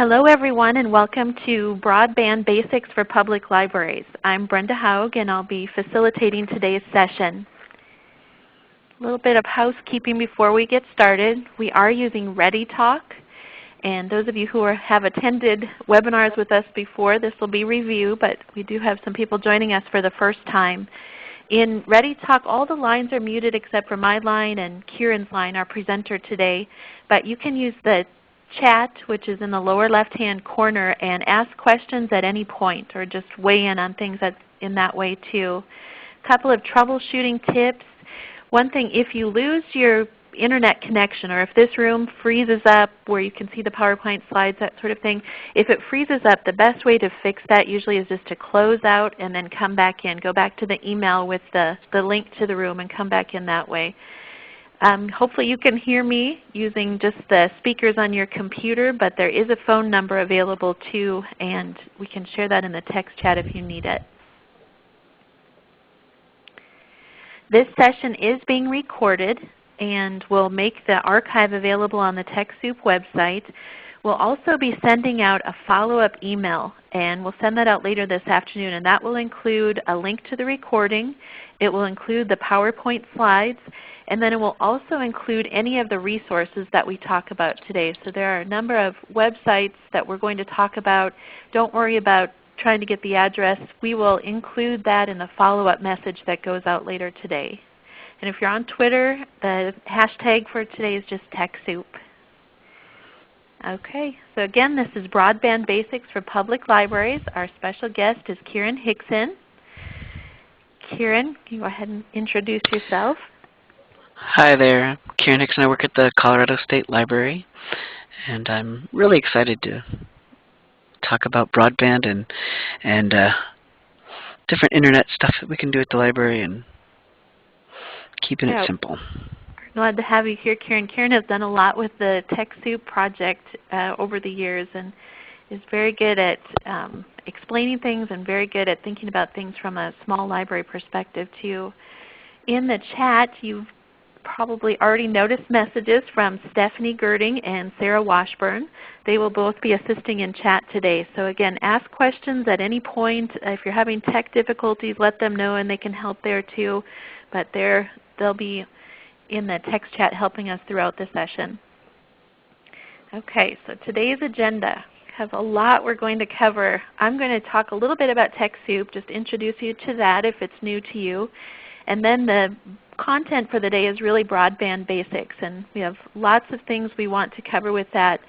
Hello everyone and welcome to Broadband Basics for Public Libraries. I'm Brenda Hough and I'll be facilitating today's session. A little bit of housekeeping before we get started. We are using ReadyTalk and those of you who are, have attended webinars with us before, this will be review, but we do have some people joining us for the first time. In ReadyTalk, all the lines are muted except for my line and Kieran's line, our presenter today. But you can use the chat, which is in the lower left-hand corner, and ask questions at any point or just weigh in on things in that way too. A couple of troubleshooting tips. One thing, if you lose your internet connection or if this room freezes up where you can see the PowerPoint slides, that sort of thing, if it freezes up, the best way to fix that usually is just to close out and then come back in. Go back to the email with the, the link to the room and come back in that way. Um, hopefully you can hear me using just the speakers on your computer, but there is a phone number available too, and we can share that in the text chat if you need it. This session is being recorded and we'll make the archive available on the TechSoup website. We'll also be sending out a follow-up email, and we'll send that out later this afternoon. And that will include a link to the recording. It will include the PowerPoint slides, and then it will also include any of the resources that we talk about today. So there are a number of websites that we're going to talk about. Don't worry about trying to get the address. We will include that in the follow-up message that goes out later today. And if you're on Twitter, the hashtag for today is just TechSoup. Okay, so again this is Broadband Basics for Public Libraries. Our special guest is Kieran Hixon. Kieran, can you go ahead and introduce yourself? Hi there. Kieran Hicks and I work at the Colorado State Library. And I'm really excited to talk about broadband and, and uh, different Internet stuff that we can do at the library and keeping yeah. it simple. Glad to have you here, Kieran. Kieran has done a lot with the TechSoup project uh, over the years and is very good at um, explaining things and very good at thinking about things from a small library perspective too. In the chat, you've probably already noticed messages from Stephanie Gerding and Sarah Washburn. They will both be assisting in chat today. So again, ask questions at any point. If you're having tech difficulties, let them know and they can help there too. But they'll be in the text chat helping us throughout the session. Okay, so today's agenda has a lot we're going to cover. I'm going to talk a little bit about TechSoup, just introduce you to that if it's new to you. And then the content for the day is really broadband basics, and we have lots of things we want to cover with that.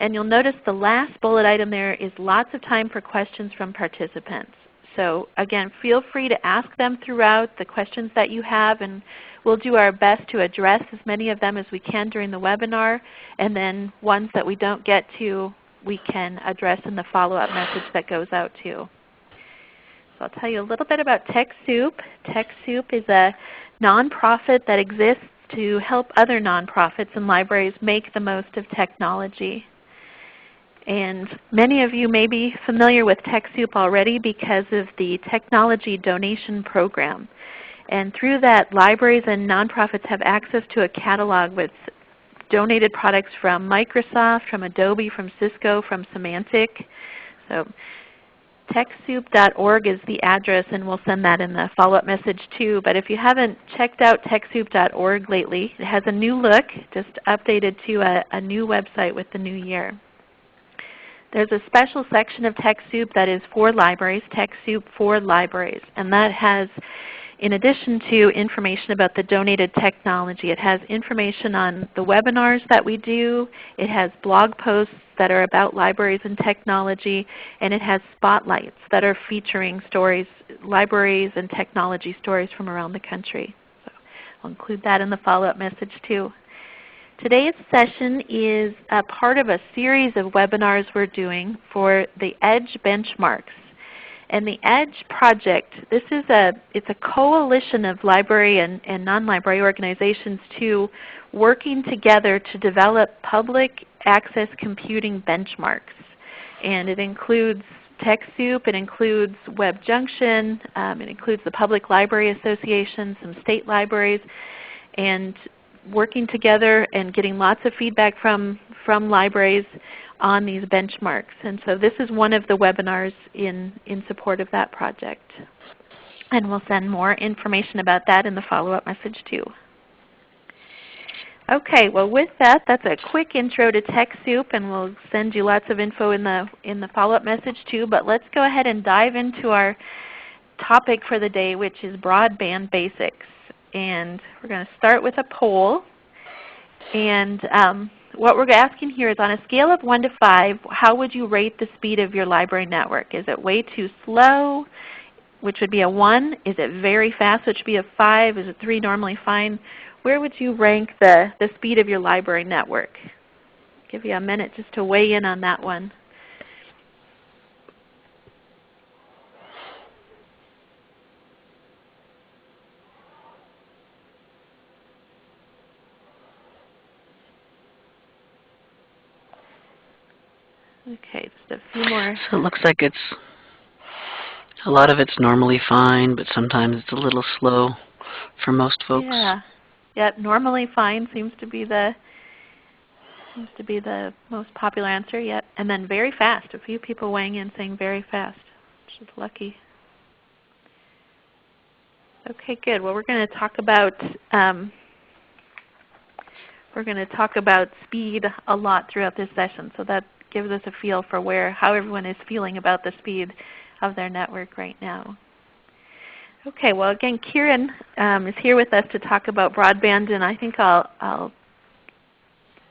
And you'll notice the last bullet item there is lots of time for questions from participants. So again, feel free to ask them throughout the questions that you have, and we'll do our best to address as many of them as we can during the webinar. And then ones that we don't get to, we can address in the follow-up message that goes out too. So I'll tell you a little bit about TechSoup. TechSoup is a nonprofit that exists to help other nonprofits and libraries make the most of technology. And many of you may be familiar with TechSoup already because of the Technology Donation Program. And through that, libraries and nonprofits have access to a catalog with donated products from Microsoft, from Adobe, from Cisco, from Symantec. So TechSoup.org is the address, and we'll send that in the follow-up message too. But if you haven't checked out TechSoup.org lately, it has a new look, just updated to a, a new website with the new year. There's a special section of TechSoup that is for libraries, TechSoup for libraries, and that has in addition to information about the donated technology, it has information on the webinars that we do. It has blog posts that are about libraries and technology, and it has spotlights that are featuring stories, libraries and technology stories from around the country. So I'll include that in the follow-up message too. Today's session is a part of a series of webinars we're doing for the EDGE benchmarks. And the EDGE project, this is a, it's a coalition of library and, and non-library organizations to working together to develop public access computing benchmarks. And it includes TechSoup, it includes WebJunction, um, it includes the Public Library Association, some state libraries, and working together and getting lots of feedback from, from libraries on these benchmarks. And so this is one of the webinars in, in support of that project. And we'll send more information about that in the follow-up message too. Okay, well with that, that's a quick intro to TechSoup and we'll send you lots of info in the, in the follow-up message too. But let's go ahead and dive into our topic for the day which is broadband basics. And we're going to start with a poll. And um, what we're asking here is on a scale of 1 to 5, how would you rate the speed of your library network? Is it way too slow, which would be a 1? Is it very fast, which would be a 5? Is it 3 normally fine? Where would you rank the, the speed of your library network? I'll give you a minute just to weigh in on that one. Okay, just more. So it looks like it's a lot of it's normally fine, but sometimes it's a little slow for most folks. Yeah. Yep, normally fine seems to be the seems to be the most popular answer. yet. And then very fast. A few people weighing in saying very fast, which is lucky. Okay, good. Well, we're going to talk about um, we're going to talk about speed a lot throughout this session. So that gives us a feel for where how everyone is feeling about the speed of their network right now. Okay, well again Kieran um, is here with us to talk about broadband and I think I'll, I'll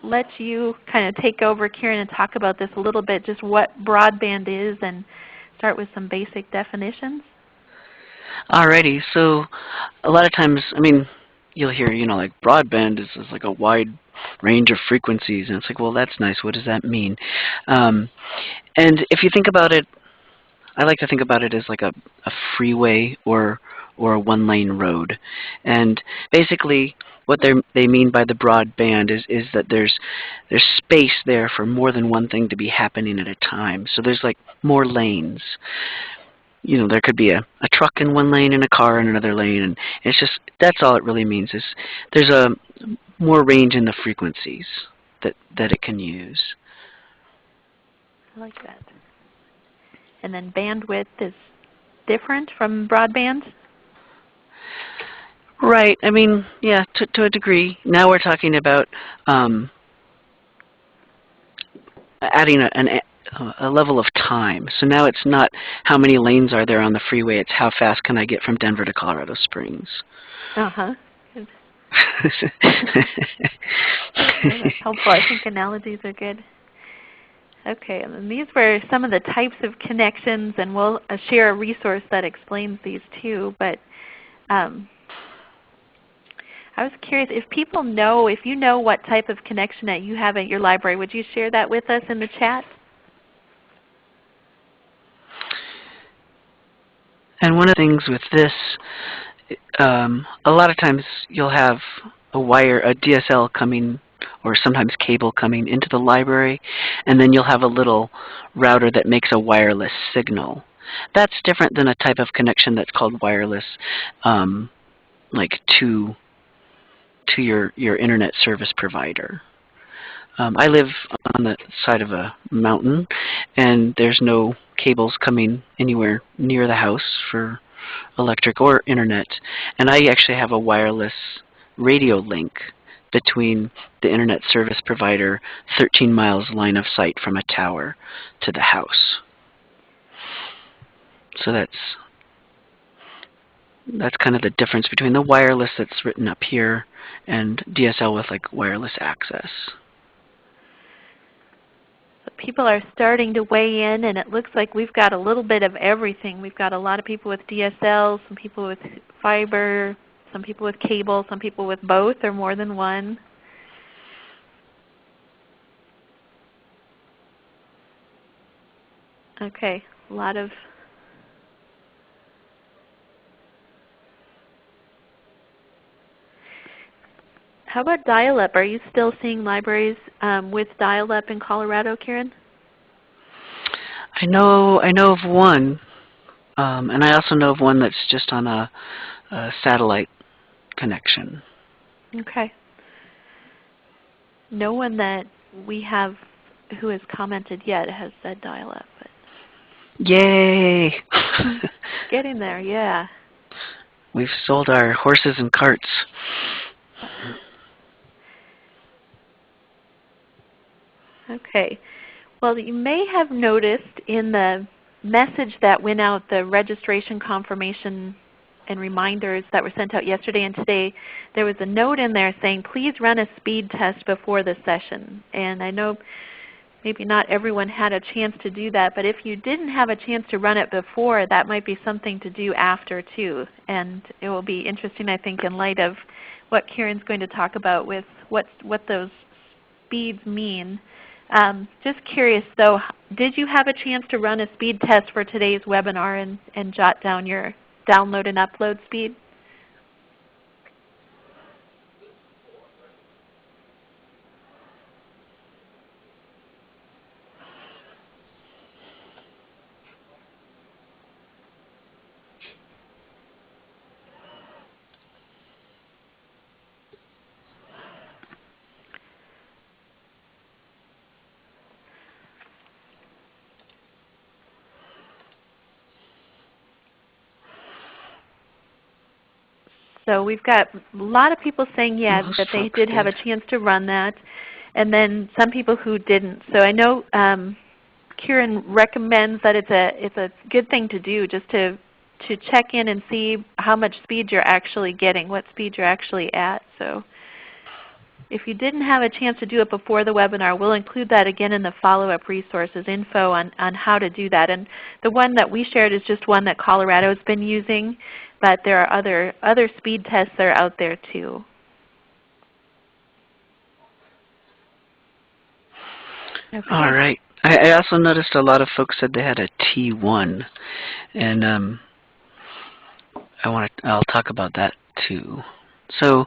let you kind of take over Kieran and talk about this a little bit, just what broadband is and start with some basic definitions. Alrighty, so a lot of times, I mean, you'll hear, you know, like broadband is, is like a wide range of frequencies. And it's like, well, that's nice. What does that mean? Um, and if you think about it, I like to think about it as like a, a freeway or or a one-lane road. And basically, what they they mean by the broadband is is that there's there's space there for more than one thing to be happening at a time. So there's like more lanes you know, there could be a, a truck in one lane and a car in another lane, and it's just, that's all it really means is there's a more range in the frequencies that, that it can use. I like that. And then bandwidth is different from broadband? Right. I mean, yeah, to, to a degree. Now we're talking about um, adding a, an a level of time. So now it's not how many lanes are there on the freeway, it's how fast can I get from Denver to Colorado Springs. Uh-huh. That's helpful. I think analogies are good. Okay, and these were some of the types of connections, and we'll uh, share a resource that explains these too. But um, I was curious if people know, if you know what type of connection that you have at your library, would you share that with us in the chat? And one of the things with this, um, a lot of times you'll have a wire, a DSL coming or sometimes cable coming into the library, and then you'll have a little router that makes a wireless signal. That's different than a type of connection that's called wireless, um, like to to your your internet service provider. Um, I live on the side of a mountain, and there's no cables coming anywhere near the house for electric or internet. And I actually have a wireless radio link between the internet service provider 13 miles line of sight from a tower to the house. So that's that's kind of the difference between the wireless that's written up here and DSL with like wireless access people are starting to weigh in, and it looks like we've got a little bit of everything. We've got a lot of people with DSL, some people with fiber, some people with cable, some people with both or more than one. Okay, a lot of How about dial-up? Are you still seeing libraries um, with dial-up in Colorado, Kieran? I know I know of one, um, and I also know of one that's just on a, a satellite connection. Okay. No one that we have who has commented yet has said dial-up. Yay! Getting there, yeah. We've sold our horses and carts. Okay. Well, you may have noticed in the message that went out, the registration confirmation and reminders that were sent out yesterday and today, there was a note in there saying, please run a speed test before the session. And I know maybe not everyone had a chance to do that, but if you didn't have a chance to run it before, that might be something to do after too. And it will be interesting I think in light of what Kieran's going to talk about with what, what those speeds mean. Um, just curious though, did you have a chance to run a speed test for today's webinar and, and jot down your download and upload speed? So we've got a lot of people saying yes, Most that they did have a chance to run that, and then some people who didn't. So I know um, Kieran recommends that it's a it's a good thing to do just to to check in and see how much speed you're actually getting, what speed you're actually at. So if you didn't have a chance to do it before the webinar, we'll include that again in the follow-up resources info on, on how to do that. And the one that we shared is just one that Colorado has been using, but there are other, other speed tests that are out there too. Okay. All right. I, also noticed a lot of folks said they had a T1, and um, I want to. I'll talk about that too. So,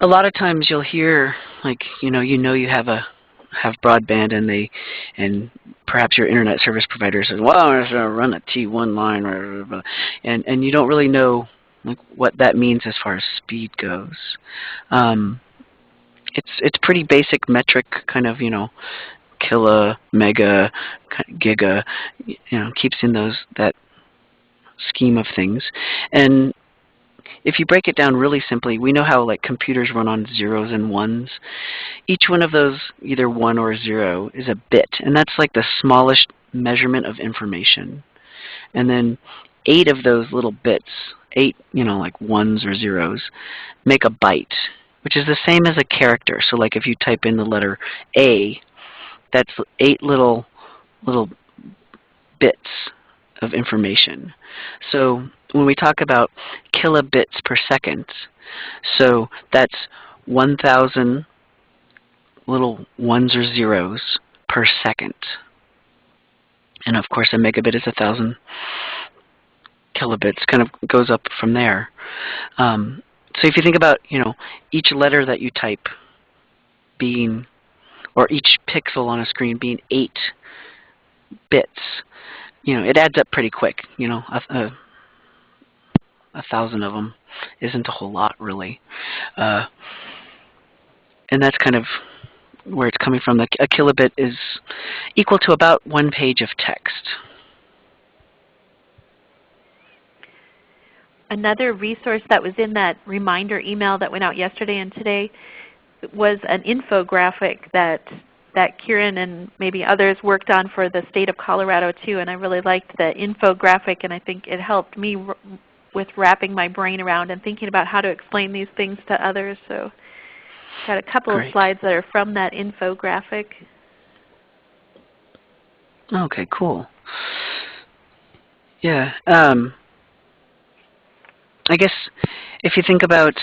a lot of times you'll hear like you know you know you have a have broadband and they and perhaps your internet service provider says, well, I'm going to run a T1 line, and and you don't really know like what that means as far as speed goes. Um, it's it's pretty basic metric kind of you know kilo, mega, giga, you know, keeps in those that scheme of things. And if you break it down really simply, we know how like computers run on zeros and ones. Each one of those, either one or zero, is a bit, and that's like the smallest measurement of information. And then eight of those little bits, eight, you know, like ones or zeros, make a byte, which is the same as a character. So like if you type in the letter A, that's eight little little bits of information. So when we talk about kilobits per second, so that's 1,000 little ones or zeros per second. And of course a megabit is a thousand kilobits, kind of goes up from there. Um, so if you think about, you know, each letter that you type being, or each pixel on a screen being eight bits, you know, it adds up pretty quick. You know, a, a, a thousand of them isn't a whole lot, really. Uh, and that's kind of where it's coming from. A kilobit is equal to about one page of text. Another resource that was in that reminder email that went out yesterday and today was an infographic that that Kieran and maybe others worked on for the state of Colorado too, and I really liked the infographic, and I think it helped me with wrapping my brain around and thinking about how to explain these things to others. So, got a couple Great. of slides that are from that infographic. Okay, cool. Yeah. Um, I guess if you think about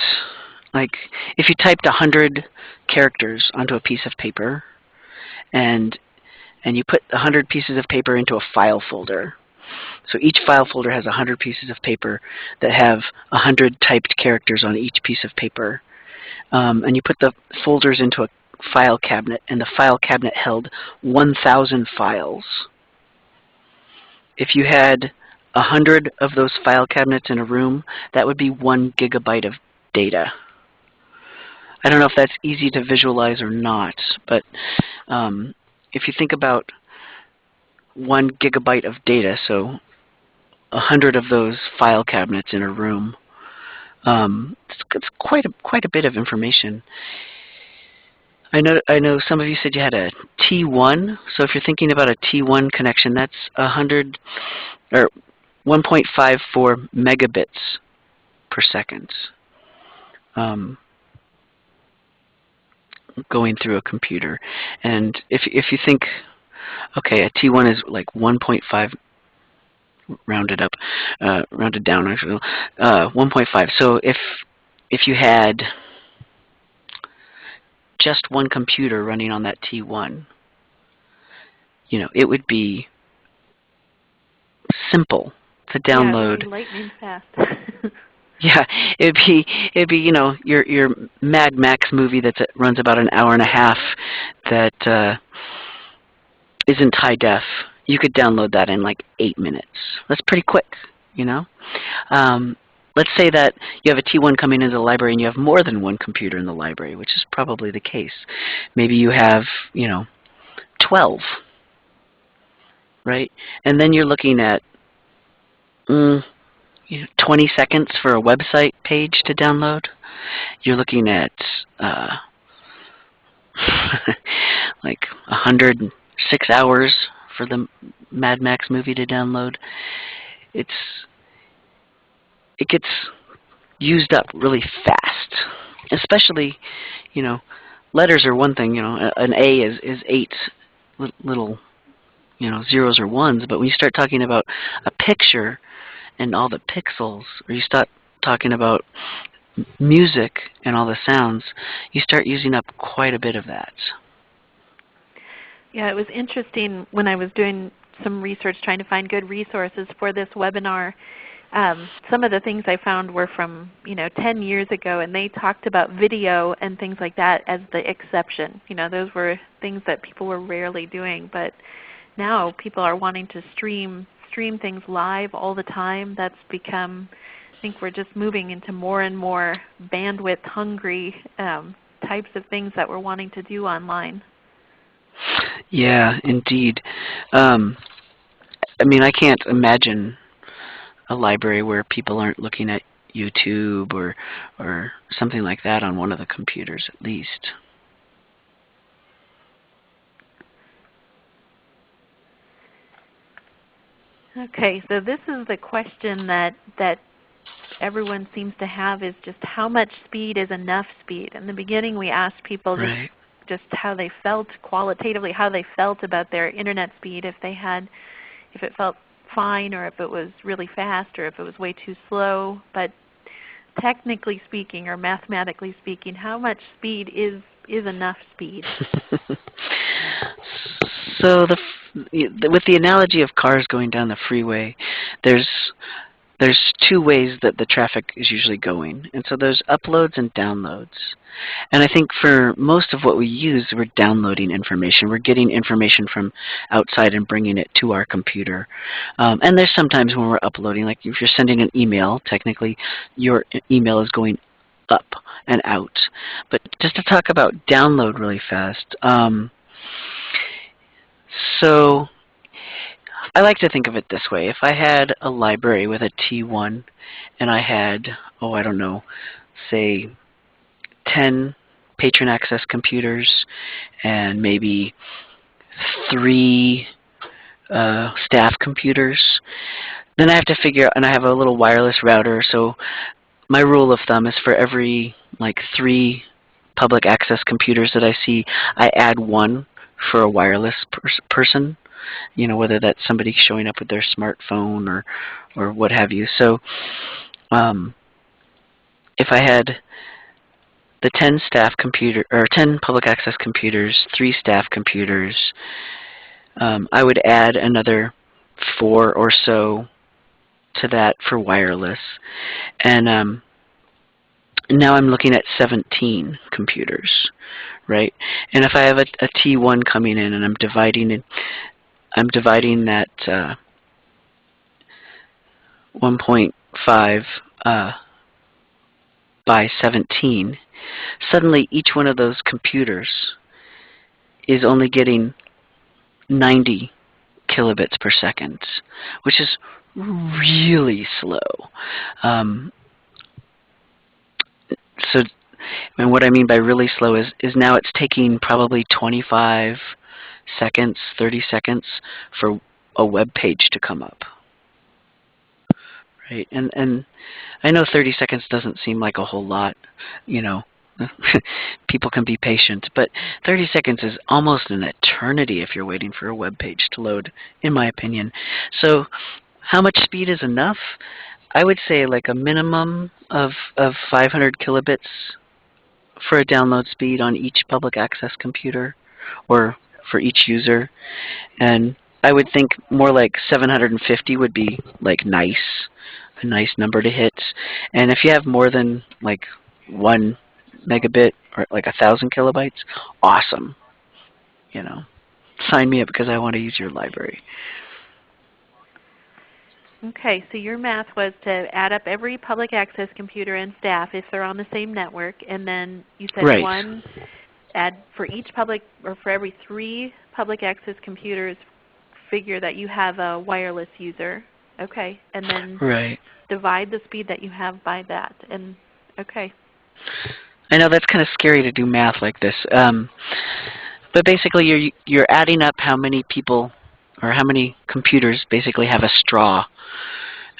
like if you typed hundred characters onto a piece of paper and and you put a hundred pieces of paper into a file folder. So each file folder has a hundred pieces of paper that have a hundred typed characters on each piece of paper. Um, and you put the folders into a file cabinet and the file cabinet held 1,000 files. If you had a hundred of those file cabinets in a room, that would be one gigabyte of data. I don't know if that's easy to visualize or not, but um, if you think about one gigabyte of data, so a hundred of those file cabinets in a room, um, it's, it's quite a quite a bit of information. I know I know some of you said you had a T1. So if you're thinking about a T1 connection, that's a hundred or 1.54 megabits per second. Um, going through a computer. And if if you think, okay, a T1 is like 1.5 rounded up, uh, rounded down actually, uh, 1.5. So if if you had just one computer running on that T1, you know, it would be simple to download. Yeah, lightning fast. Yeah, it'd be it'd be you know your your Mad Max movie that runs about an hour and a half that uh, isn't high def. You could download that in like eight minutes. That's pretty quick, you know. Um, let's say that you have a T1 coming into the library and you have more than one computer in the library, which is probably the case. Maybe you have you know 12, right? And then you're looking at mm, you know, 20 seconds for a website page to download. You're looking at uh, like 106 hours for the Mad Max movie to download. It's it gets used up really fast, especially you know letters are one thing. You know, an A is is eight little you know zeros or ones, but when you start talking about a picture and all the pixels, or you start talking about music and all the sounds, you start using up quite a bit of that. Yeah, it was interesting when I was doing some research trying to find good resources for this webinar. Um, some of the things I found were from you know 10 years ago, and they talked about video and things like that as the exception. You know, those were things that people were rarely doing, but now people are wanting to stream stream things live all the time. That's become, I think we're just moving into more and more bandwidth hungry um, types of things that we're wanting to do online. Yeah, indeed. Um, I mean, I can't imagine a library where people aren't looking at YouTube or or something like that on one of the computers at least. Okay, so this is the question that, that everyone seems to have is just how much speed is enough speed? In the beginning we asked people right. just, just how they felt qualitatively, how they felt about their Internet speed, if they had, if it felt fine or if it was really fast or if it was way too slow. But technically speaking or mathematically speaking, how much speed is, is enough speed? so the with the analogy of cars going down the freeway, there's there's two ways that the traffic is usually going. And so there's uploads and downloads. And I think for most of what we use, we're downloading information. We're getting information from outside and bringing it to our computer. Um, and there's sometimes when we're uploading, like if you're sending an email, technically your email is going up and out. But just to talk about download really fast, um, so I like to think of it this way. If I had a library with a T1 and I had, oh, I don't know, say 10 patron access computers and maybe three uh, staff computers, then I have to figure out, and I have a little wireless router, so my rule of thumb is for every like three public access computers that I see, I add one for a wireless pers person, you know, whether that's somebody showing up with their smartphone or, or what have you. So um, if I had the 10 staff computer or 10 public access computers, three staff computers, um, I would add another four or so to that for wireless. And um, now I'm looking at 17 computers, right? And if I have a a T1 coming in and I'm dividing it, I'm dividing that uh, 1.5 uh, by 17, suddenly each one of those computers is only getting 90 kilobits per second, which is really slow. Um, so and what I mean by really slow is, is now it's taking probably 25 seconds, 30 seconds for a web page to come up. Right? And, and I know 30 seconds doesn't seem like a whole lot, you know, people can be patient, but 30 seconds is almost an eternity if you're waiting for a web page to load, in my opinion. So how much speed is enough? I would say like a minimum of, of 500 kilobits for a download speed on each public access computer or for each user. And I would think more like 750 would be like nice, a nice number to hit. And if you have more than like one megabit or like a thousand kilobytes, awesome. You know, sign me up because I want to use your library. Okay, so your math was to add up every public access computer and staff if they're on the same network, and then you said right. one add for each public or for every three public access computers, figure that you have a wireless user. Okay, and then right. divide the speed that you have by that. And okay. I know that's kind of scary to do math like this, um, but basically you're you're adding up how many people or how many computers basically have a straw.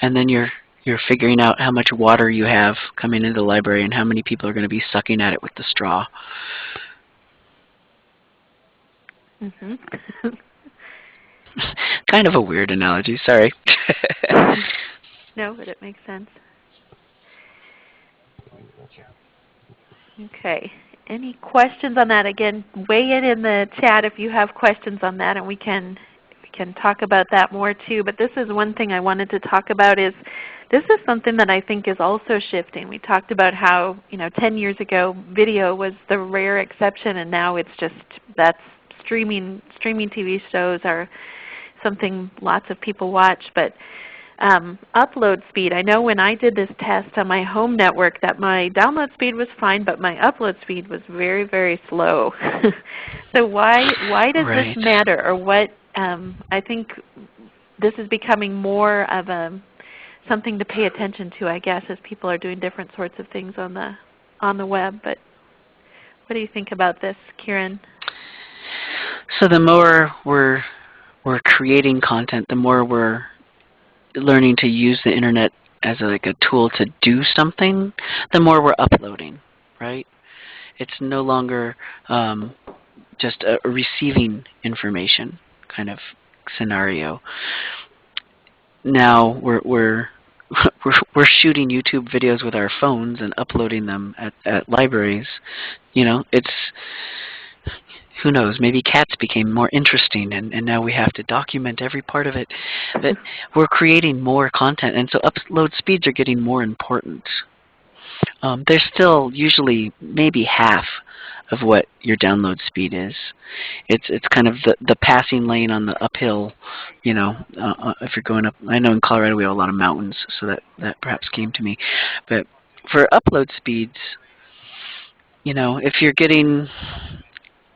And then you're you're figuring out how much water you have coming into the library and how many people are going to be sucking at it with the straw. Mm -hmm. kind of a weird analogy, sorry. no, but it makes sense. Okay. Any questions on that? Again, weigh it in the chat if you have questions on that and we can can talk about that more too. But this is one thing I wanted to talk about is this is something that I think is also shifting. We talked about how you know 10 years ago video was the rare exception and now it's just that's streaming streaming TV shows are something lots of people watch. But um, upload speed. I know when I did this test on my home network that my download speed was fine, but my upload speed was very, very slow. so why why does right. this matter, or what um, I think this is becoming more of a something to pay attention to, I guess, as people are doing different sorts of things on the on the web. But what do you think about this, Kieran? So the more we're we're creating content, the more we're learning to use the internet as a, like a tool to do something, the more we're uploading, right? It's no longer um, just a receiving information kind of scenario. Now we're we're we're, we're shooting YouTube videos with our phones and uploading them at, at libraries. You know, it's who knows, maybe cats became more interesting and, and now we have to document every part of it. But we're creating more content and so upload speeds are getting more important. Um, they're still usually maybe half of what your download speed is. It's it's kind of the the passing lane on the uphill, you know, uh, uh, if you're going up. I know in Colorado we have a lot of mountains, so that that perhaps came to me. But for upload speeds, you know, if you're getting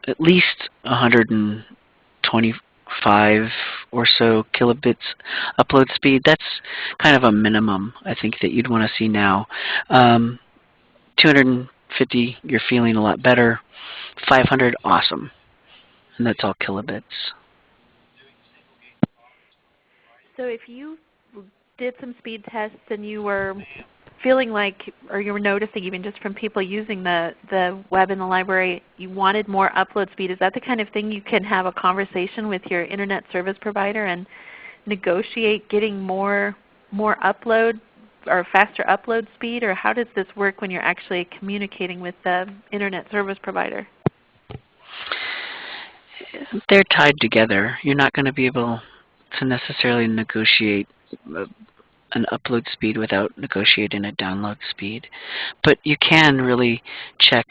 at least 125 or so kilobits upload speed, that's kind of a minimum I think that you'd want to see now. Um, 250, you're feeling a lot better. 500, awesome. And that's all kilobits. So if you did some speed tests and you were feeling like, or you were noticing even just from people using the, the web in the library, you wanted more upload speed, is that the kind of thing you can have a conversation with your Internet service provider and negotiate getting more, more upload or faster upload speed, or how does this work when you're actually communicating with the Internet service provider? They're tied together. You're not going to be able to necessarily negotiate uh, an upload speed without negotiating a download speed. But you can really check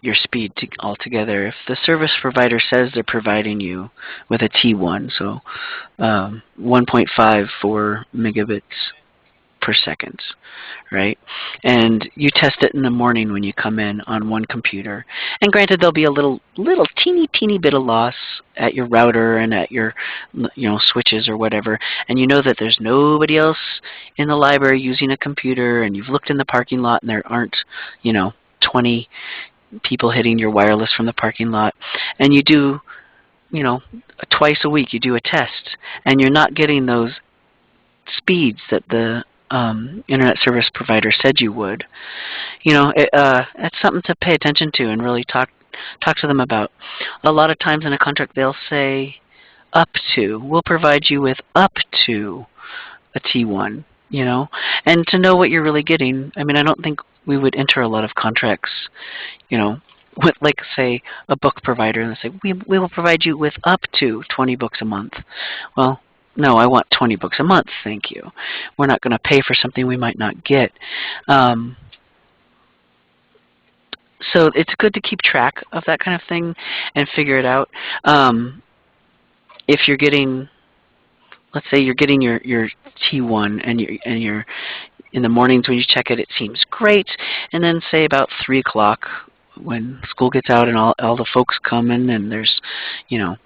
your speed to altogether. If the service provider says they're providing you with a T1, so um, 1.54 megabits per second, right? And you test it in the morning when you come in on one computer. And granted, there'll be a little, little teeny, teeny bit of loss at your router and at your, you know, switches or whatever. And you know that there's nobody else in the library using a computer, and you've looked in the parking lot and there aren't, you know, 20 people hitting your wireless from the parking lot. And you do, you know, twice a week you do a test, and you're not getting those speeds that the um, internet service provider said you would, you know, it, uh, it's something to pay attention to and really talk talk to them about. A lot of times in a contract they'll say up to. We'll provide you with up to a T1, you know, and to know what you're really getting. I mean, I don't think we would enter a lot of contracts, you know, with like say a book provider and they say we we will provide you with up to 20 books a month. Well, no, I want 20 books a month, thank you. We're not going to pay for something we might not get. Um, so it's good to keep track of that kind of thing and figure it out. Um, if you're getting, let's say you're getting your, your T1 and you're, and you're in the mornings when you check it, it seems great. And then say about 3 o'clock when school gets out and all, all the folks come in and there's, you know,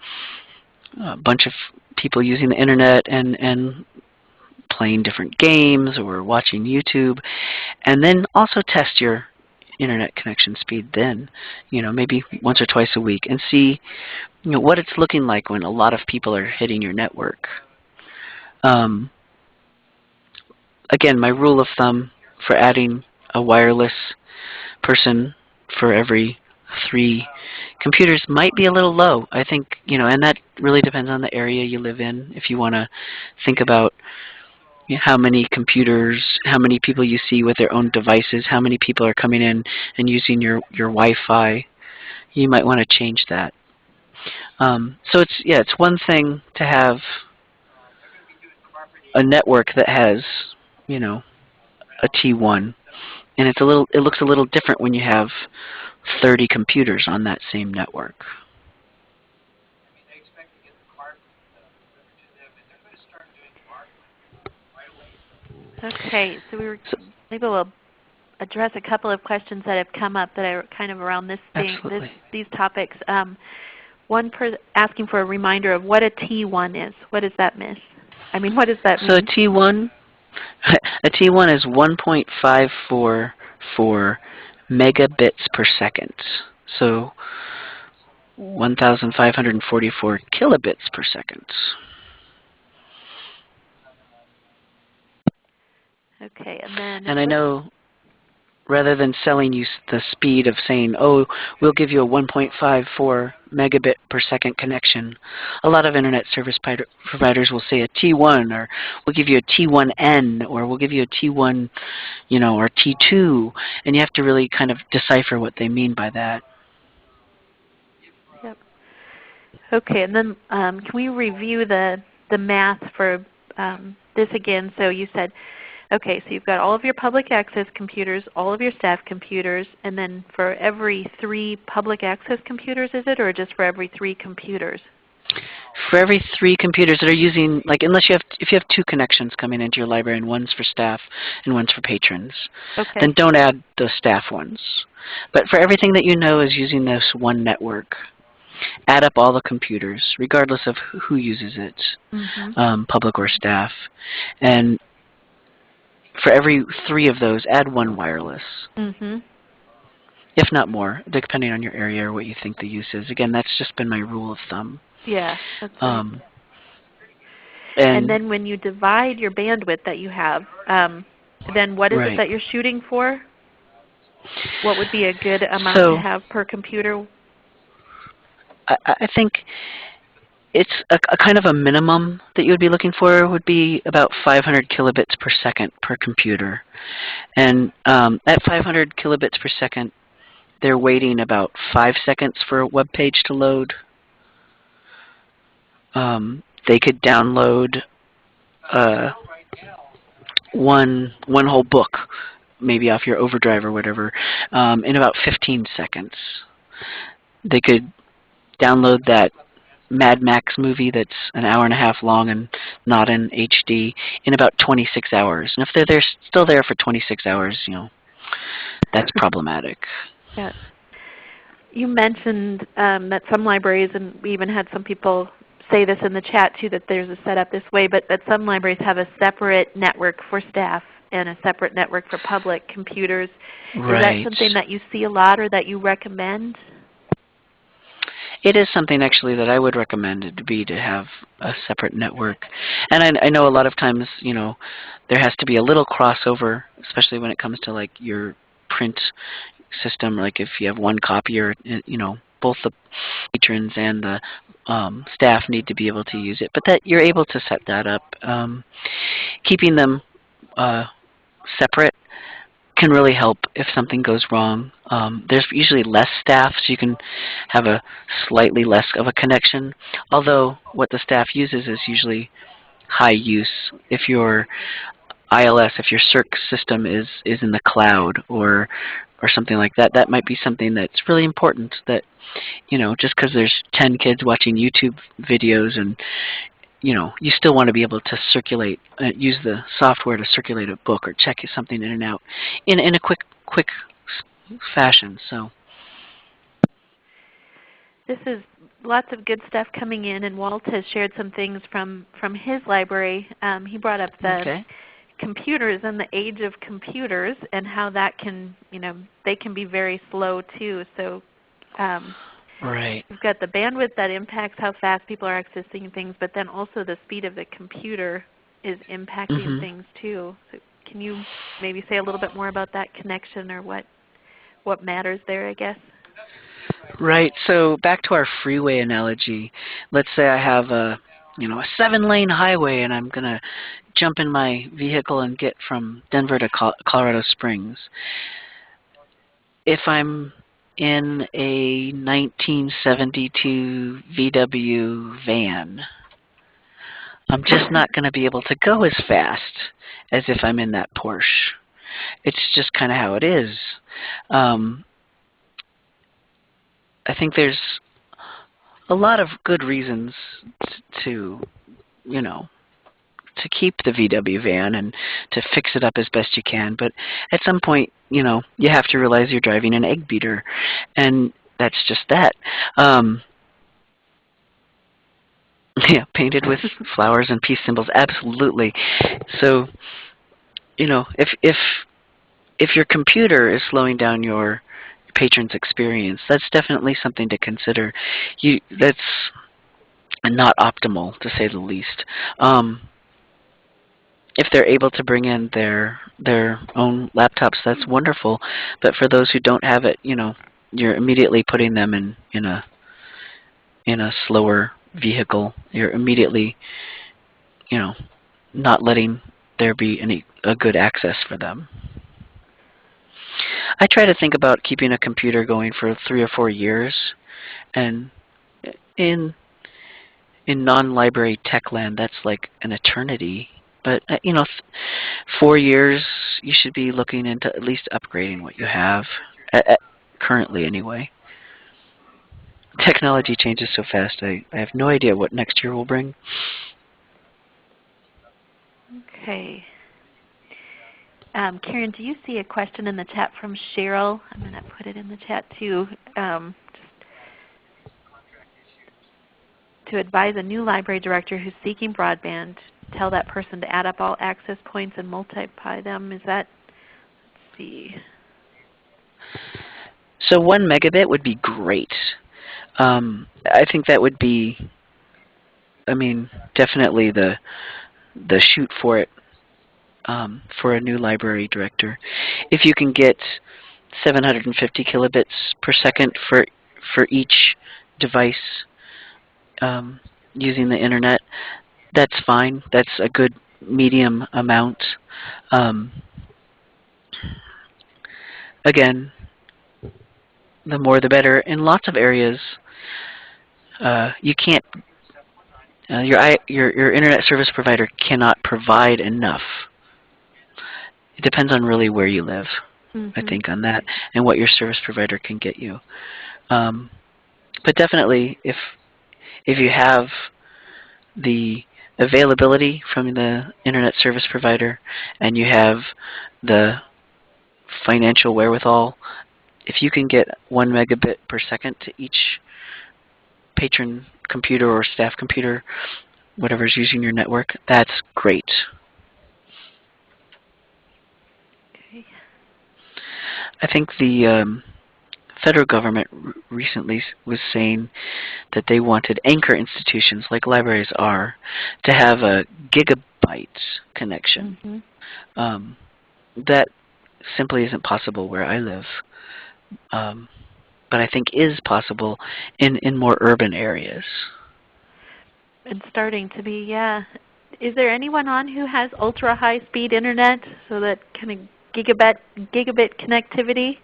a bunch of people using the internet and, and playing different games or watching YouTube. And then also test your internet connection speed then, you know, maybe once or twice a week and see you know, what it's looking like when a lot of people are hitting your network. Um, again, my rule of thumb for adding a wireless person for every three computers might be a little low. I think, you know, and that really depends on the area you live in. If you want to think about how many computers, how many people you see with their own devices, how many people are coming in and using your, your Wi-Fi, you might want to change that. Um, so it's, yeah, it's one thing to have a network that has, you know, a T1. And it's a little, it looks a little different when you have 30 computers on that same network. Okay, so we were maybe we'll address a couple of questions that have come up that are kind of around this thing, this, these topics. Um, one per asking for a reminder of what a T1 is. What does that miss? I mean, what does that so mean? So a T1, a T1 is 1.544 megabits per second. So 1,544 kilobits per second. Okay, and then and I know rather than selling you the speed of saying, oh, we'll give you a 1.54 megabit per second connection, a lot of internet service providers will say a T1 or we'll give you a T1N or we'll give you a T1, you know, or T2, and you have to really kind of decipher what they mean by that. Yep. Okay, and then um, can we review the, the math for um, this again? So you said Okay, so you've got all of your public access computers, all of your staff computers, and then for every three public access computers is it, or just for every three computers? For every three computers that are using, like unless you have, if you have two connections coming into your library and one's for staff and one's for patrons, okay. then don't add the staff ones. But for everything that you know is using this one network, add up all the computers, regardless of who uses it, mm -hmm. um, public or staff, and for every three of those, add one wireless. Mm -hmm. If not more, depending on your area or what you think the use is. Again, that's just been my rule of thumb. Yeah. Um, and, and, then when you divide your bandwidth that you have, um, then what is right. it that you're shooting for? What would be a good amount so, to have per computer? I, I think it's a, a, kind of a minimum that you would be looking for would be about 500 kilobits per second per computer. And um, at 500 kilobits per second, they're waiting about 5 seconds for a web page to load. Um, they could download uh, one, one whole book, maybe off your overdrive or whatever, um, in about 15 seconds. They could download that Mad Max movie that's an hour and a half long and not in HD in about 26 hours. And if they're there, still there for 26 hours, you know, that's problematic. Yeah. You mentioned um, that some libraries, and we even had some people say this in the chat too, that there's a setup this way, but that some libraries have a separate network for staff and a separate network for public computers. Right. Is that something that you see a lot or that you recommend? It is something actually that I would recommend it to be to have a separate network. And I, I know a lot of times, you know, there has to be a little crossover, especially when it comes to like your print system. Like if you have one copier, you know, both the patrons and the um, staff need to be able to use it. But that you're able to set that up. Um, keeping them uh, separate can really help if something goes wrong. Um, there's usually less staff, so you can have a slightly less of a connection. Although what the staff uses is usually high use. If your ILS, if your Circ system is is in the cloud or or something like that, that might be something that's really important. That you know, just because there's 10 kids watching YouTube videos and you know, you still want to be able to circulate, uh, use the software to circulate a book or check something in and out in, in a quick, quick fashion. So this is lots of good stuff coming in, and Walt has shared some things from from his library. Um, he brought up the okay. computers and the age of computers, and how that can, you know, they can be very slow too. So um, Right. We've got the bandwidth that impacts how fast people are accessing things, but then also the speed of the computer is impacting Mhm. things too. So can you maybe say a little bit more about that connection or what what matters there, I guess? Right. So back to our freeway analogy. Let's say I have a you know a seven lane highway and I'm gonna jump in my vehicle and get from Denver to Col Colorado Springs. If I'm in a 1972 VW van. I'm just not going to be able to go as fast as if I'm in that Porsche. It's just kind of how it is. Um, I think there's a lot of good reasons to, you know, to keep the VW van and to fix it up as best you can. But at some point, you know, you have to realize you're driving an egg beater, and that's just that. Um, yeah, painted with flowers and peace symbols, absolutely. So, you know, if if if your computer is slowing down your patron's experience, that's definitely something to consider. You that's not optimal to say the least. Um, if they're able to bring in their their own laptops, that's wonderful. But for those who don't have it, you know, you're immediately putting them in in a in a slower vehicle. You're immediately, you know, not letting there be any a good access for them. I try to think about keeping a computer going for three or four years, and in in non-library tech land, that's like an eternity but uh, you know, four years you should be looking into at least upgrading what you have, at, at currently anyway. Technology changes so fast. I, I have no idea what next year will bring. Okay. Um, Karen, do you see a question in the chat from Cheryl? I'm going to put it in the chat too. Um, to advise a new library director who's seeking broadband tell that person to add up all access points and multiply them. Is that, let's see. So one megabit would be great. Um, I think that would be, I mean, definitely the the shoot for it um, for a new library director. If you can get 750 kilobits per second for for each device um, using the internet, that's fine. That's a good medium amount. Um, again, the more the better. In lots of areas, uh, you can't. Uh, your your your internet service provider cannot provide enough. It depends on really where you live, mm -hmm. I Mm-hmm. think, on that, and what your service provider can get you. Um, but definitely, if if you have the availability from the internet service provider and you have the financial wherewithal, if you can get one megabit per second to each patron computer or staff computer, whatever's using your network, that's great. Okay. I think the um, federal government recently was saying that they wanted anchor institutions, like libraries are, to have a gigabyte connection. Mm -hmm. um, that simply isn't possible where I live. Um, but I think is possible in, in more urban areas. It's starting to be, yeah. Is there anyone on who has ultra high speed internet so that kind of gigabit gigabit connectivity?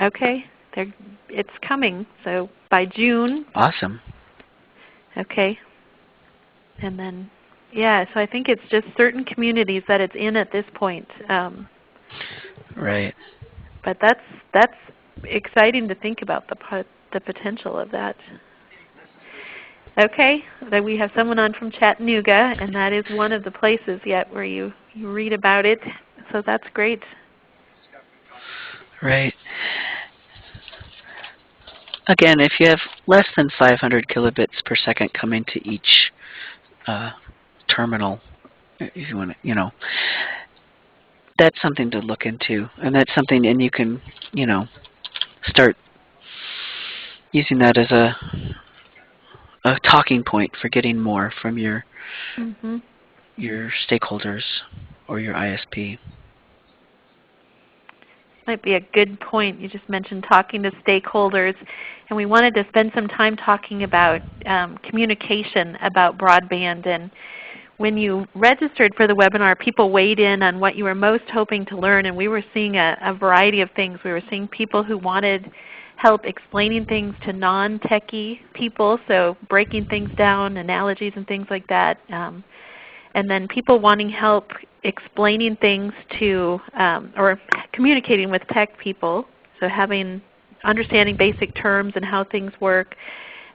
Okay, They're, it's coming. So by June. Awesome. Okay. And then, yeah, so I think it's just certain communities that it's in at this point. Um, right. But that's that's exciting to think about the the potential of that. Okay, then we have someone on from Chattanooga, and that is one of the places yet where you, you read about it. So that's great. Right. Again, if you have less than 500 kilobits per second coming to each uh, terminal, if you want to, you know, that's something to look into, and that's something, and you can, you know, start using that as a a talking point for getting more from your mm -hmm. your stakeholders or your ISP might be a good point. You just mentioned talking to stakeholders, and we wanted to spend some time talking about um, communication about broadband. And when you registered for the webinar, people weighed in on what you were most hoping to learn, and we were seeing a, a variety of things. We were seeing people who wanted help explaining things to non-techie people, so breaking things down, analogies and things like that. Um, and then people wanting help explaining things to um, or communicating with tech people, so having understanding basic terms and how things work.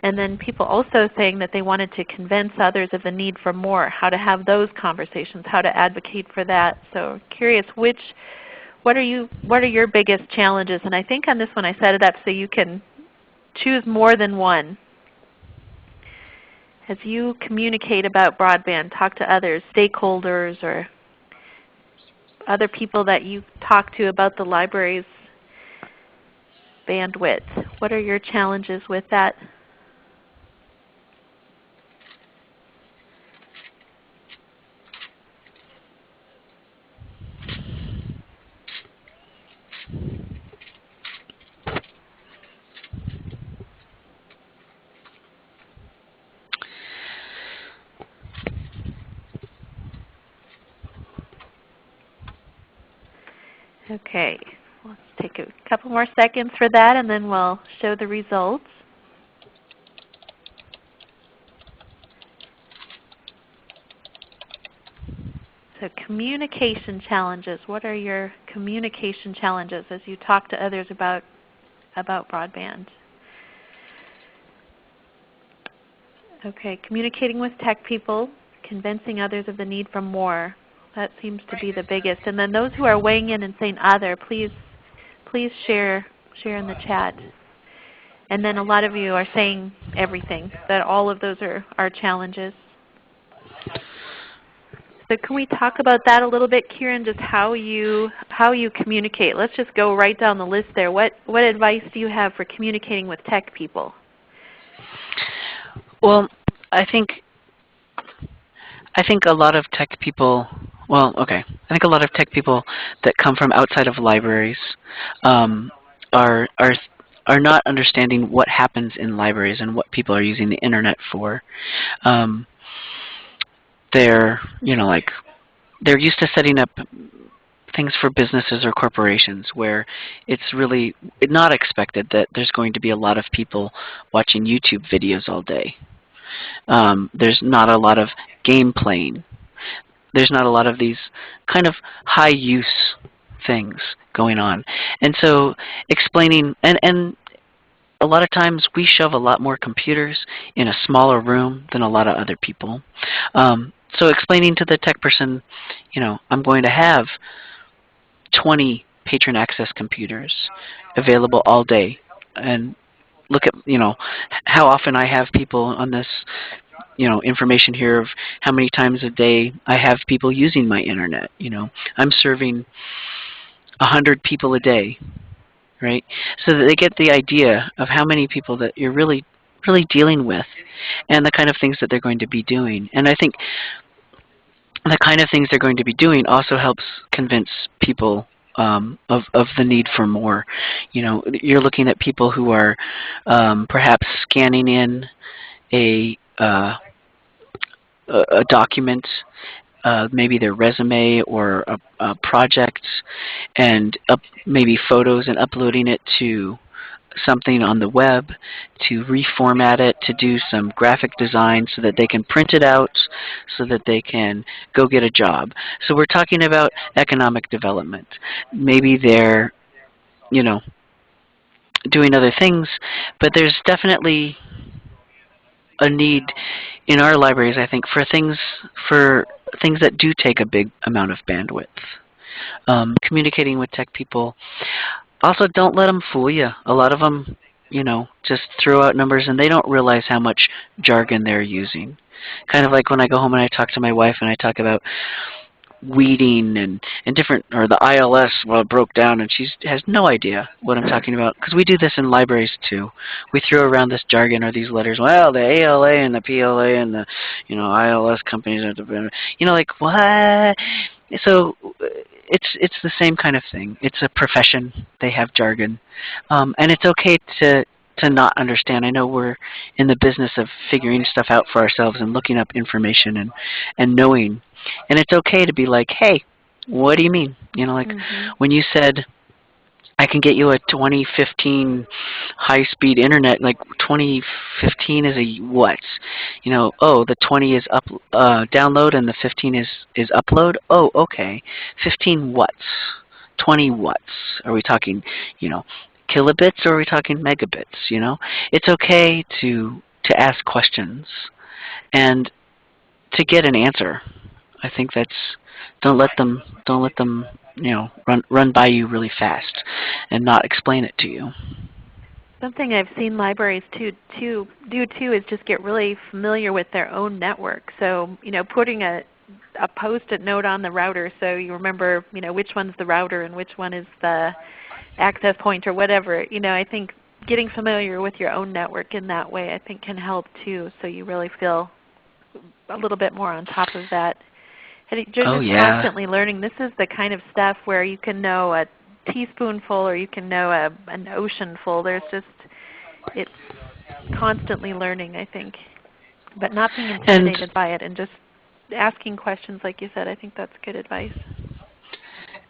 And then people also saying that they wanted to convince others of the need for more, how to have those conversations, how to advocate for that. So curious which what are you what are your biggest challenges? And I think on this one I set it up so you can choose more than one as you communicate about broadband, talk to others, stakeholders, or other people that you talk to about the library's bandwidth, what are your challenges with that? Okay, let's take a couple more seconds for that and then we'll show the results. So communication challenges. What are your communication challenges as you talk to others about, about broadband? Okay, communicating with tech people, convincing others of the need for more. That seems to be the biggest. And then those who are weighing in and saying ah, other, please please share share in the chat. And then a lot of you are saying everything, that all of those are, are challenges. So can we talk about that a little bit, Kieran, just how you how you communicate? Let's just go right down the list there. What what advice do you have for communicating with tech people? Well, I think I think a lot of tech people well, okay. I think a lot of tech people that come from outside of libraries um, are are are not understanding what happens in libraries and what people are using the internet for. Um, they're you know like they're used to setting up things for businesses or corporations where it's really not expected that there's going to be a lot of people watching YouTube videos all day. Um, there's not a lot of game playing there's not a lot of these kind of high use things going on. And so explaining, and, and a lot of times we shove a lot more computers in a smaller room than a lot of other people. Um, so explaining to the tech person, you know, I'm going to have 20 patron access computers available all day and look at you know how often I have people on this you know information here of how many times a day I have people using my internet. You know, I'm serving a hundred people a day, right? So that they get the idea of how many people that you're really really dealing with and the kind of things that they're going to be doing. And I think the kind of things they're going to be doing also helps convince people um, of, of the need for more. You know, you're looking at people who are um, perhaps scanning in a, uh, a document, uh, maybe their resume or a, a project, and up, maybe photos and uploading it to something on the web, to reformat it, to do some graphic design so that they can print it out, so that they can go get a job. So we're talking about economic development. Maybe they're, you know, doing other things, but there's definitely a need in our libraries, I think, for things for things that do take a big amount of bandwidth. Um, communicating with tech people. Also, don't let them fool you. A lot of them, you know, just throw out numbers and they don't realize how much jargon they're using. Kind of like when I go home and I talk to my wife and I talk about weeding and, and different, or the ILS, well, broke down and she has no idea what I'm talking about. Because we do this in libraries too. We throw around this jargon or these letters, well, the ALA and the PLA and the, you know, ILS companies are the, you know, like, what? So it's it's the same kind of thing. It's a profession. They have jargon, um, and it's okay to to not understand. I know we're in the business of figuring stuff out for ourselves and looking up information and and knowing, and it's okay to be like, hey, what do you mean? You know, like mm -hmm. when you said I can get you a 2015 high-speed internet. Like 2015 is a what? You know, oh, the 20 is up uh, download and the 15 is is upload. Oh, okay. 15 watts, 20 watts. Are we talking, you know, kilobits or are we talking megabits? You know, it's okay to to ask questions and to get an answer. I think that's don't let them don't let them you know run run by you really fast and not explain it to you. Something I've seen libraries too, too do too is just get really familiar with their own network. So you know, putting a a post-it note on the router so you remember you know which one's the router and which one is the access point or whatever. You know, I think getting familiar with your own network in that way I think can help too. So you really feel a little bit more on top of that you're oh, just yeah. constantly learning. This is the kind of stuff where you can know a teaspoonful or you can know a, an oceanful. There's just, it's constantly learning, I think. But not being intimidated and, by it and just asking questions like you said, I think that's good advice.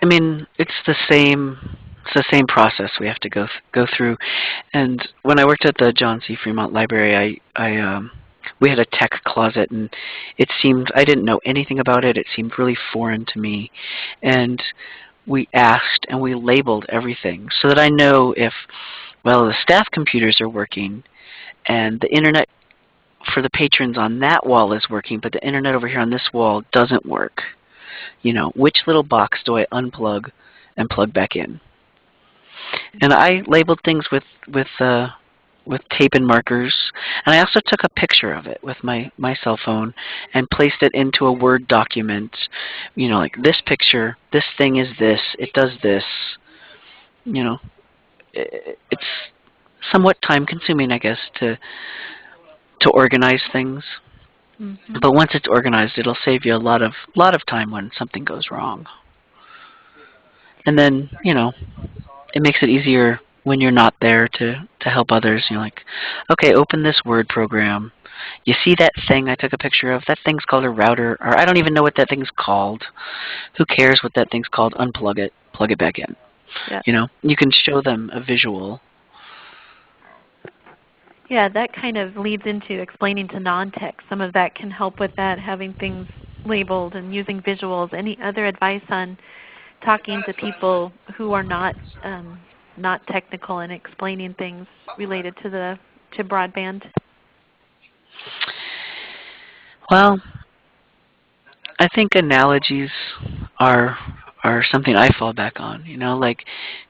I mean, it's the same it's the same process we have to go th go through. And when I worked at the John C. Fremont Library, I I um we had a tech closet and it seemed I didn't know anything about it. It seemed really foreign to me. And we asked and we labeled everything so that I know if well the staff computers are working and the internet for the patrons on that wall is working, but the internet over here on this wall doesn't work. You know, which little box do I unplug and plug back in? And I labeled things with with uh, with tape and markers. And I also took a picture of it with my, my cell phone and placed it into a Word document. You know, like this picture, this thing is this, it does this. You know, it's somewhat time consuming, I guess, to to organize things. Mm -hmm. But once it's organized, it'll save you a lot of lot of time when something goes wrong. And then, you know, it makes it easier when you're not there to, to help others. You're like, okay, open this Word program. You see that thing I took a picture of? That thing's called a router, or I don't even know what that thing's called. Who cares what that thing's called? Unplug it, plug it back in. Yeah. You know, you can show them a visual. Yeah, that kind of leads into explaining to non-tech. Some of that can help with that, having things labeled and using visuals. Any other advice on talking to people who are not um, not technical and explaining things related to the to broadband? Well, I think analogies are are something I fall back on. You know, like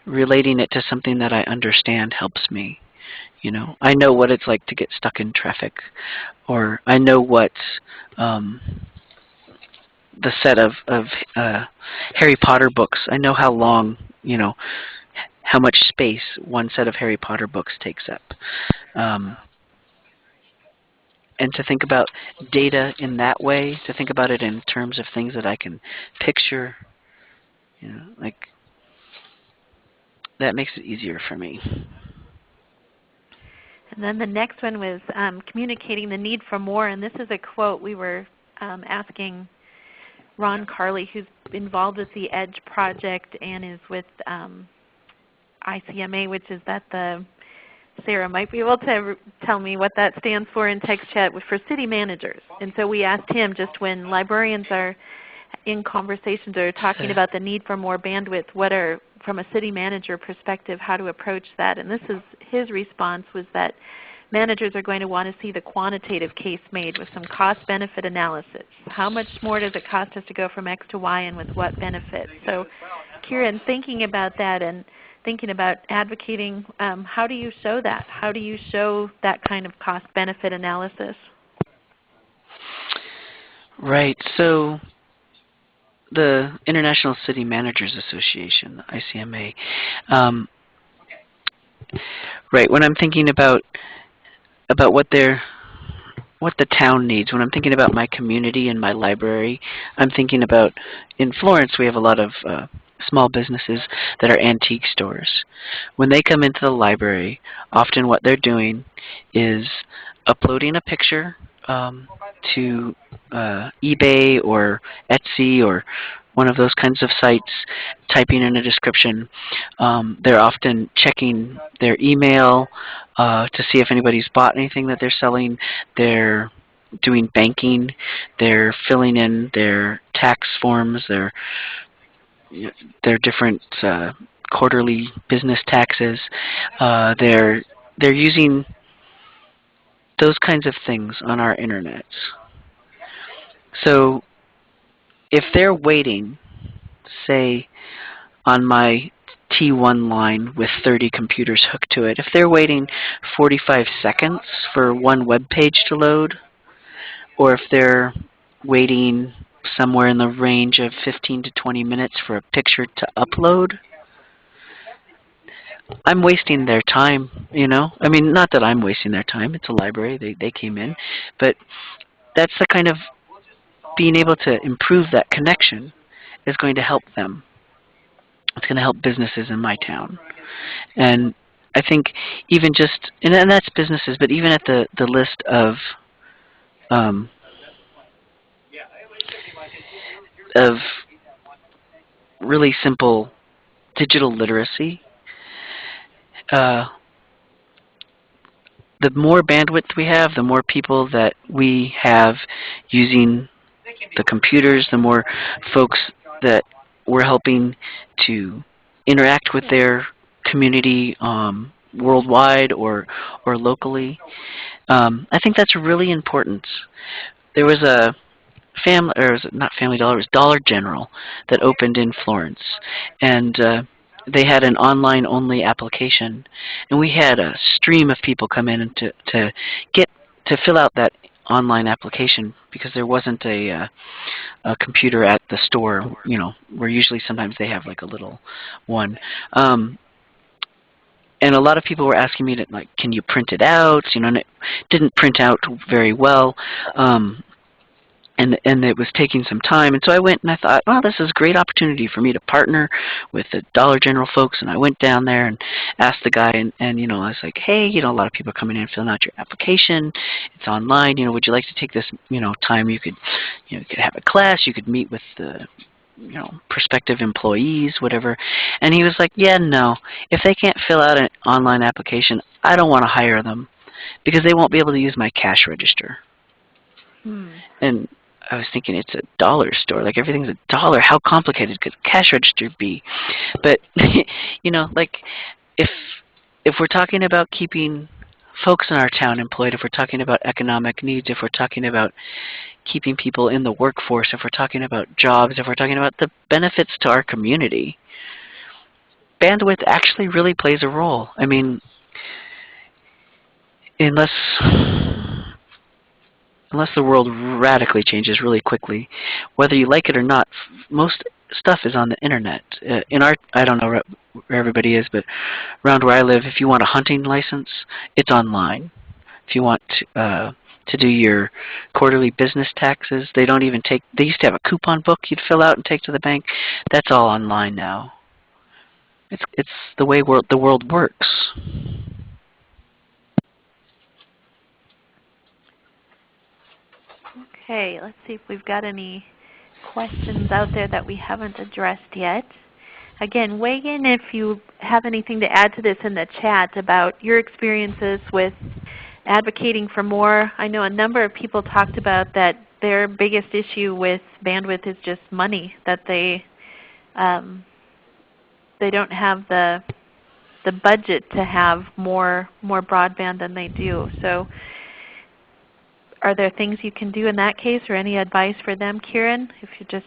relating it to something that I understand helps me. You know, I know what it's like to get stuck in traffic, or I know what um, the set of of uh, Harry Potter books. I know how long, you know, how much space one set of Harry Potter books takes up. Um, and to think about data in that way, to think about it in terms of things that I can picture, you know, like that makes it easier for me. And then the next one was um, communicating the need for more, and this is a quote we were um, asking Ron Carlee, who's involved with the EDGE project and is with um, ICMA, which is that the Sarah might be able to tell me what that stands for in TextChat for city managers. And so we asked him just when librarians are in conversations or talking about the need for more bandwidth, what are, from a city manager perspective, how to approach that. And this is his response was that managers are going to want to see the quantitative case made with some cost-benefit analysis. How much more does it cost us to go from X to Y and with what benefit? So Kieran, thinking about that and thinking about advocating, um, how do you show that? How do you show that kind of cost-benefit analysis? Right. So the International City Managers Association, ICMA, um, right, when I'm thinking about about what they're what the town needs. When I'm thinking about my community and my library, I'm thinking about, in Florence we have a lot of uh, small businesses that are antique stores. When they come into the library, often what they're doing is uploading a picture um, to uh, eBay or Etsy or one of those kinds of sites, typing in a description. Um, they're often checking their email uh, to see if anybody's bought anything that they're selling. They're doing banking. They're filling in their tax forms. They're their different uh, quarterly business taxes. Uh, they're they're using those kinds of things on our internet. So if they're waiting, say on my T1 line with 30 computers hooked to it, if they're waiting 45 seconds for one web page to load, or if they're waiting somewhere in the range of 15 to 20 minutes for a picture to upload, I'm wasting their time, you know? I mean, not that I'm wasting their time. It's a library. They, they came in. But that's the kind of being able to improve that connection is going to help them. It's going to help businesses in my town. And I think even just, and, and that's businesses, but even at the, the list of um, of really simple digital literacy. Uh, the more bandwidth we have, the more people that we have using the computers, the more folks that we're helping to interact with their community um, worldwide or or locally. Um, I think that's really important. There was a family, or was not Family Dollar, it was Dollar General that opened in Florence, and uh, they had an online-only application, and we had a stream of people come in to to get to fill out that online application because there wasn't a, uh, a computer at the store. You know, where usually sometimes they have like a little one. Um, and a lot of people were asking me to like, can you print it out? You know, and it didn't print out very well. Um, and and it was taking some time. And so I went and I thought, well, this is a great opportunity for me to partner with the Dollar General folks. And I went down there and asked the guy, and and you know, I was like, hey, you know, a lot of people are coming in filling out your application. It's online. You know, would you like to take this, you know, time? You could, you know, you could have a class. You could meet with the you know, prospective employees, whatever. And he was like, yeah, no. If they can't fill out an online application, I don't want to hire them because they won't be able to use my cash register. Hmm. And I was thinking it's a dollar store. Like everything's a dollar. How complicated could cash register be? But you know, like if if we're talking about keeping folks in our town employed, if we're talking about economic needs, if we're talking about keeping people in the workforce, if we're talking about jobs, if we're talking about the benefits to our community, bandwidth actually really plays a role. I mean, unless unless the world radically changes really quickly, whether you like it or not, most stuff is on the internet. Uh, in our, I don't know where everybody is, but around where I live, if you want a hunting license, it's online. If you want to, uh, to do your quarterly business taxes, they don't even take, they used to have a coupon book you'd fill out and take to the bank. That's all online now. It's, it's the way world the world works. Okay, let's see if we've got any questions out there that we haven't addressed yet. Again, weigh in if you have anything to add to this in the chat about your experiences with advocating for more. I know a number of people talked about that their biggest issue with bandwidth is just money, that they um, they don't have the the budget to have more more broadband than they do. So are there things you can do in that case or any advice for them, Kieran? If you just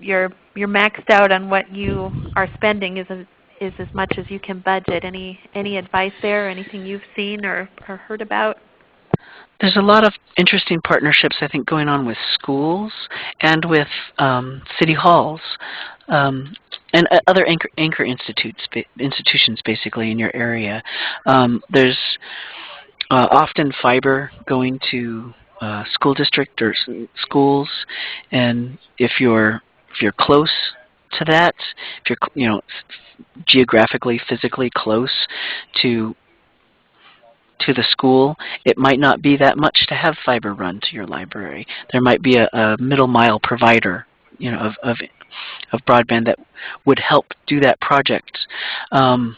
you're you're maxed out on what you are spending is a, is as much as you can budget. Any any advice there? Or anything you've seen or, or heard about? There's a lot of interesting partnerships I think going on with schools and with um, city halls um, and uh, other anchor, anchor institutes, institutions basically in your area. Um, there's uh, often fiber going to uh, school district or schools, and if you're if you're close to that, if you're you know geographically, physically close to to the school, it might not be that much to have fiber run to your library. There might be a, a middle mile provider, you know, of, of of broadband that would help do that project. Um,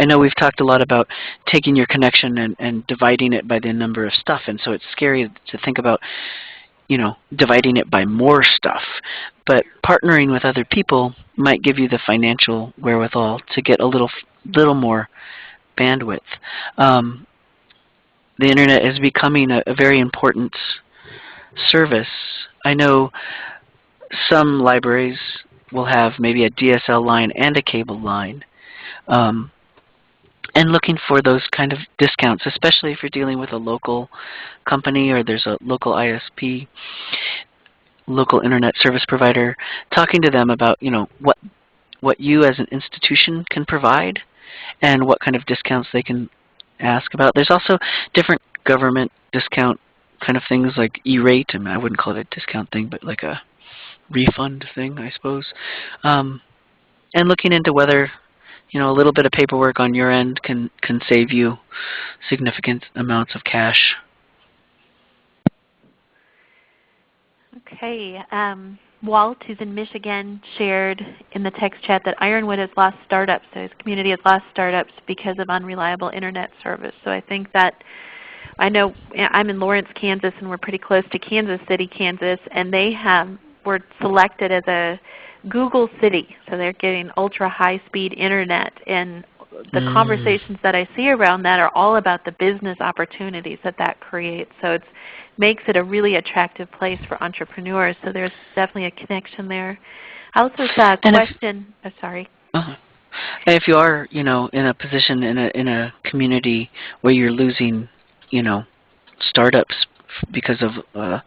I know we've talked a lot about taking your connection and, and dividing it by the number of stuff, and so it's scary to think about you know, dividing it by more stuff. But partnering with other people might give you the financial wherewithal to get a little little more bandwidth. Um, the Internet is becoming a, a very important service. I know some libraries will have maybe a DSL line and a cable line. Um, and looking for those kind of discounts, especially if you're dealing with a local company or there's a local ISP, local internet service provider, talking to them about you know what what you as an institution can provide and what kind of discounts they can ask about. There's also different government discount kind of things like E-rate. I mean, I wouldn't call it a discount thing, but like a refund thing, I suppose. Um, and looking into whether you know, a little bit of paperwork on your end can, can save you significant amounts of cash. Okay. Um, Walt, who's in Michigan, shared in the text chat that Ironwood has lost startups. So his community has lost startups because of unreliable Internet service. So I think that I know I'm in Lawrence, Kansas, and we're pretty close to Kansas City, Kansas, and they have were selected as a Google City. So they're getting ultra high speed internet and the mm. conversations that I see around that are all about the business opportunities that that creates. So it makes it a really attractive place for entrepreneurs. So there's definitely a connection there. I also saw a question. If, oh, sorry. Uh -huh. And if you are, you know, in a position in a in a community where you're losing, you know, startups because of uh,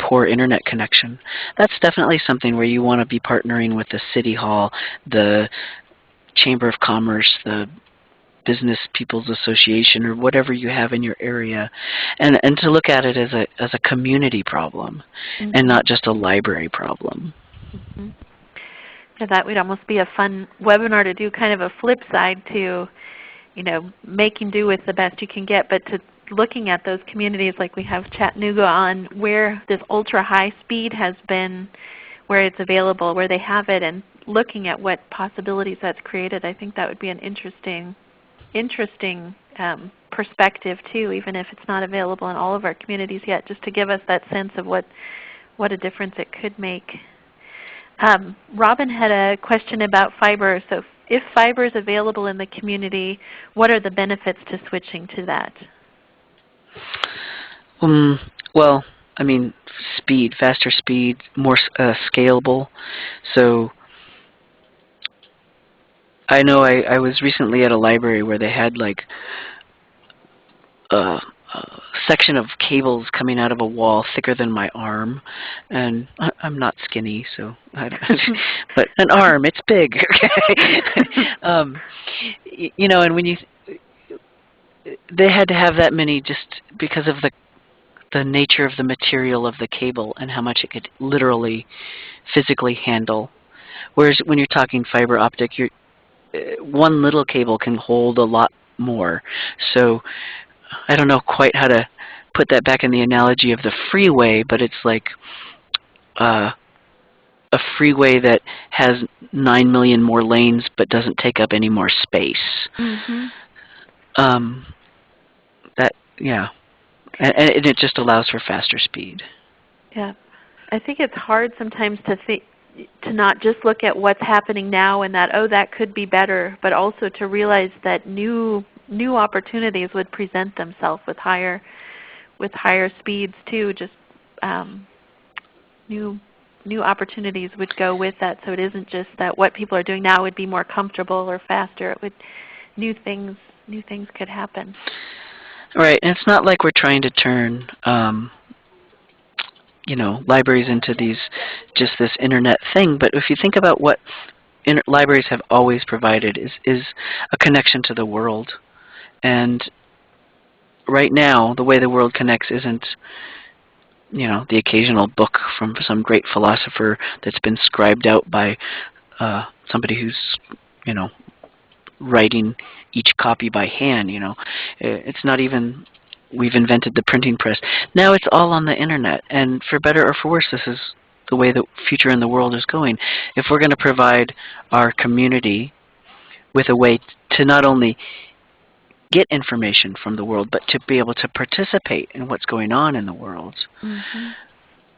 poor internet connection. That's definitely something where you want to be partnering with the city hall, the chamber of commerce, the business people's association or whatever you have in your area and and to look at it as a as a community problem mm -hmm. and mm-hmm. not just a library problem mm -hmm. yeah, that would almost be a fun webinar to do kind of a flip side to you know making do with the best you can get but to looking at those communities like we have Chattanooga on where this ultra high speed has been, where it's available, where they have it, and looking at what possibilities that's created, I think that would be an interesting, interesting um, perspective too, even if it's not available in all of our communities yet, just to give us that sense of what, what a difference it could make. Um, Robin had a question about fiber. So if fiber is available in the community, what are the benefits to switching to that? Um, well, I mean, speed, faster speed, more uh, scalable. So I know I, I was recently at a library where they had like a, a section of cables coming out of a wall thicker than my arm, and I, I'm not skinny, so I don't, but an arm, it's big. Okay, um, you know, and when you they had to have that many just because of the the nature of the material of the cable and how much it could literally physically handle. Whereas when you're talking fiber optic, you're, uh, one little cable can hold a lot more. So I don't know quite how to put that back in the analogy of the freeway, but it's like uh, a freeway that has 9 million more lanes but doesn't take up any more space. Mm -hmm. um, yeah. And, and it just allows for faster speed. Yeah. I think it's hard sometimes to think to not just look at what's happening now and that oh that could be better, but also to realize that new new opportunities would present themselves with higher with higher speeds too. Just um, new new opportunities would go with that. So it isn't just that what people are doing now would be more comfortable or faster. It would new things new things could happen. Right, and it's not like we're trying to turn um, you know libraries into these just this internet thing. But if you think about what libraries have always provided is is a connection to the world, and right now the way the world connects isn't you know the occasional book from some great philosopher that's been scribed out by uh, somebody who's you know writing each copy by hand. You know, it's not even we've invented the printing press. Now it's all on the internet, and for better or for worse, this is the way the future in the world is going. If we're going to provide our community with a way to not only get information from the world, but to be able to participate in what's going on in the world, mm -hmm.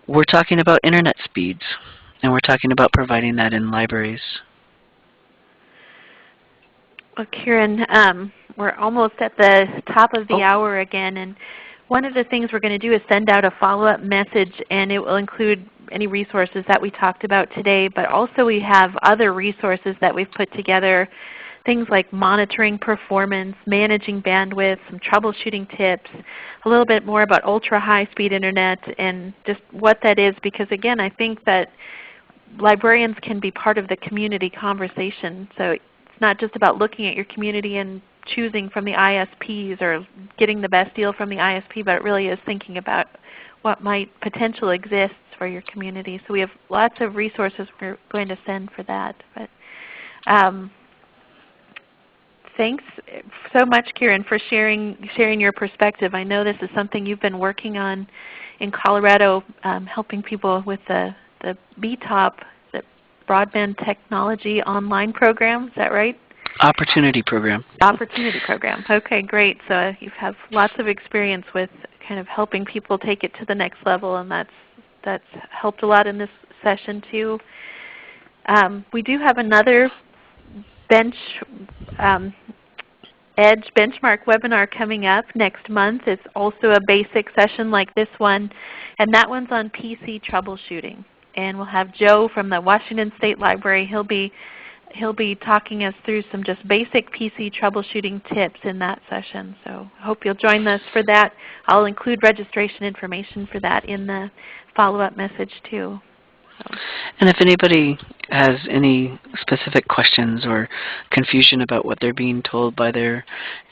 we're talking about internet speeds, and we're talking about providing that in libraries. Well, Kieran, um, we're almost at the top of the oh. hour again, and one of the things we're going to do is send out a follow-up message, and it will include any resources that we talked about today, but also we have other resources that we've put together, things like monitoring performance, managing bandwidth, some troubleshooting tips, a little bit more about ultra-high speed Internet, and just what that is, because again, I think that librarians can be part of the community conversation. So not just about looking at your community and choosing from the ISPs or getting the best deal from the ISP, but it really is thinking about what might potentially exist for your community. So we have lots of resources we're going to send for that. But um, thanks so much, Kieran, for sharing sharing your perspective. I know this is something you've been working on in Colorado, um, helping people with the the BTOP Broadband Technology Online Program. Is that right? Opportunity Program. Opportunity Program. Okay, great. So you have lots of experience with kind of helping people take it to the next level, and that's that's helped a lot in this session too. Um, we do have another bench um, Edge benchmark webinar coming up next month. It's also a basic session like this one, and that one's on PC troubleshooting and we'll have Joe from the Washington State Library. He'll be he'll be talking us through some just basic PC troubleshooting tips in that session. So I hope you'll join us for that. I'll include registration information for that in the follow-up message too. And if anybody has any specific questions or confusion about what they're being told by their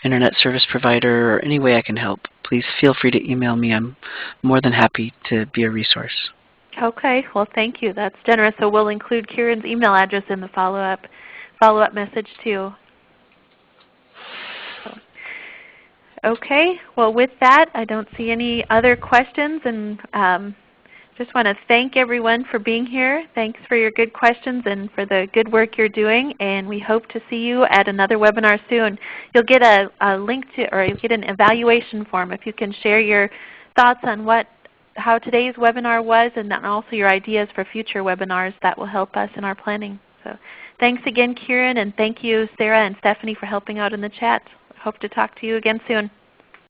Internet service provider or any way I can help, please feel free to email me. I'm more than happy to be a resource. Okay. Well, thank you. That's generous. So we'll include Kieran's email address in the follow-up follow-up message too. Okay. Well, with that, I don't see any other questions, and um, just want to thank everyone for being here. Thanks for your good questions and for the good work you're doing. And we hope to see you at another webinar soon. You'll get a, a link to, or you'll get an evaluation form if you can share your thoughts on what how today's webinar was and then also your ideas for future webinars that will help us in our planning. So thanks again Kieran and thank you Sarah and Stephanie for helping out in the chat. Hope to talk to you again soon.